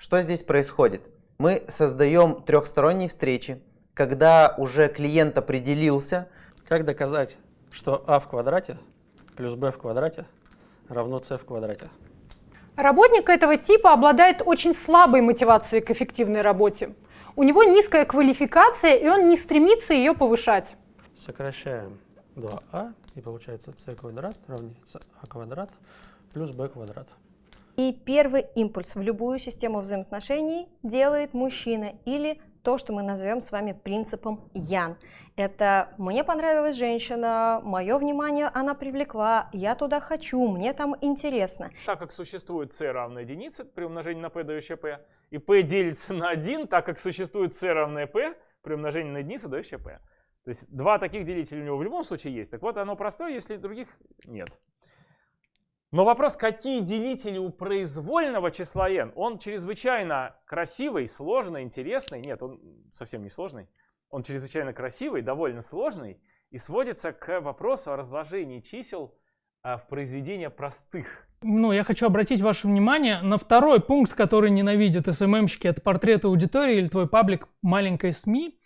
Что здесь происходит? Мы создаем трехсторонние встречи, когда уже клиент определился. Как доказать, что а в квадрате плюс b в квадрате равно c в квадрате? Работник этого типа обладает очень слабой мотивацией к эффективной работе. У него низкая квалификация, и он не стремится ее повышать. Сокращаем 2а, и получается c квадрат равняется а квадрат плюс b квадрат. И первый импульс в любую систему взаимоотношений делает мужчина или то, что мы назовем с вами принципом Ян. Это «мне понравилась женщина», «мое внимание она привлекла», «я туда хочу», «мне там интересно». Так как существует c равно единице при умножении на p дающее p, и p делится на 1, так как существует c равное p при умножении на единицу дающее p. То есть два таких делителя у него в любом случае есть. Так вот, оно простое, если других нет. Но вопрос, какие делители у произвольного числа n? Он чрезвычайно красивый, сложный, интересный. Нет, он совсем не сложный. Он чрезвычайно красивый, довольно сложный и сводится к вопросу о разложении чисел а, в произведения простых. Ну, я хочу обратить ваше внимание на второй пункт, который ненавидят СММщики. Это портрет аудитории или твой паблик маленькой СМИ.